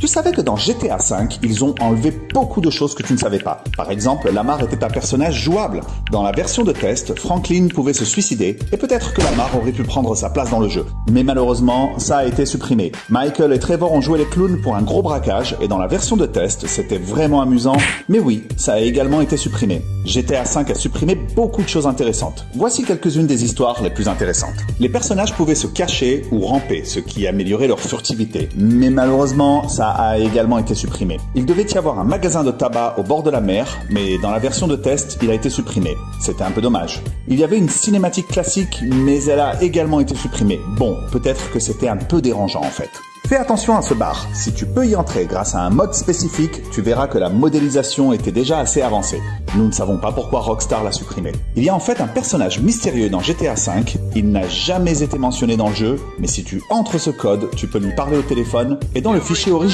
Tu savais que dans GTA V, ils ont enlevé beaucoup de choses que tu ne savais pas. Par exemple, Lamar était un personnage jouable. Dans la version de test, Franklin pouvait se suicider et peut-être que Lamar aurait pu prendre sa place dans le jeu. Mais malheureusement, ça a été supprimé. Michael et Trevor ont joué les clowns pour un gros braquage et dans la version de test, c'était vraiment amusant. Mais oui, ça a également été supprimé. GTA V a supprimé beaucoup de choses intéressantes. Voici quelques-unes des histoires les plus intéressantes. Les personnages pouvaient se cacher ou ramper, ce qui améliorait leur furtivité. Mais malheureusement, ça a également été supprimé. Il devait y avoir un magasin de tabac au bord de la mer, mais dans la version de test, il a été supprimé. C'était un peu dommage. Il y avait une cinématique classique, mais elle a également été supprimée. Bon, peut-être que c'était un peu dérangeant en fait. Fais attention à ce bar. Si tu peux y entrer grâce à un mode spécifique, tu verras que la modélisation était déjà assez avancée. Nous ne savons pas pourquoi Rockstar l'a supprimé. Il y a en fait un personnage mystérieux dans GTA V. Il n'a jamais été mentionné dans le jeu, mais si tu entres ce code, tu peux lui parler au téléphone et dans le fichier original